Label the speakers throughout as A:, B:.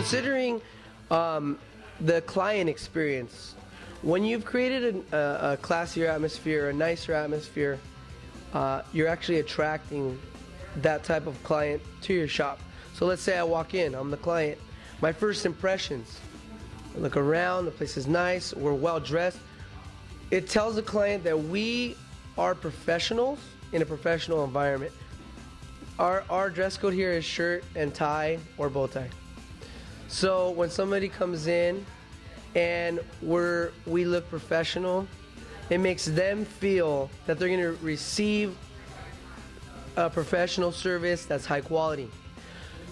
A: considering um, the client experience, when you've created a, a, a classier atmosphere, a nicer atmosphere, uh, you're actually attracting that type of client to your shop. So let's say I walk in, I'm the client. My first impressions, I look around, the place is nice, we're well dressed. It tells the client that we are professionals in a professional environment. Our, our dress code here is shirt and tie or bow tie. So when somebody comes in and we're, we look professional, it makes them feel that they're going to receive a professional service that's high quality.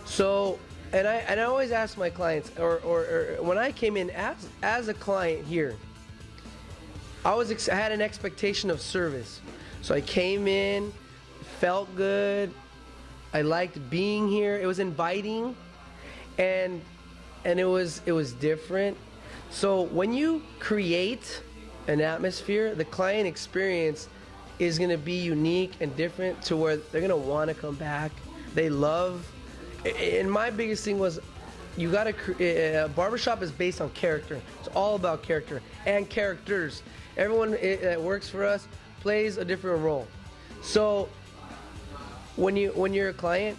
A: So, and I, and I always ask my clients, or, or, or when I came in as, as a client here, I was ex- I had an expectation of service. So I came in, felt good. I liked being here. It was inviting, and and it was it was different. So when you create an atmosphere, the client experience is going to be unique and different to where they're going to want to come back. They love. And my biggest thing was you got to uh, barbershop is based on character. It's all about character and characters. Everyone that works for us plays a different role. So when you when you're a client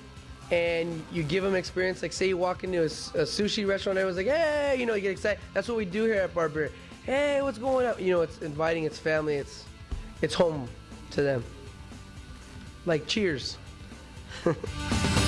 A: and you give them experience, like say you walk into a, a sushi restaurant, and everyone's like, hey, you know, you get excited. That's what we do here at Barber. Hey, what's going on? You know, it's inviting its family. It's it's home to them. Like cheers.